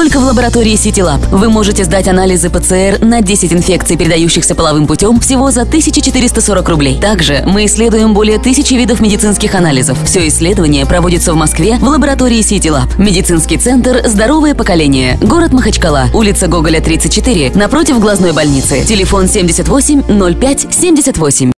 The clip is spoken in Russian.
только в лаборатории CityLab Вы можете сдать анализы ПЦР на 10 инфекций, передающихся половым путем, всего за 1440 рублей. Также мы исследуем более тысячи видов медицинских анализов. Все исследование проводится в Москве в лаборатории CityLab. Медицинский центр «Здоровое поколение». Город Махачкала. Улица Гоголя, 34. Напротив глазной больницы. Телефон 78 05 78.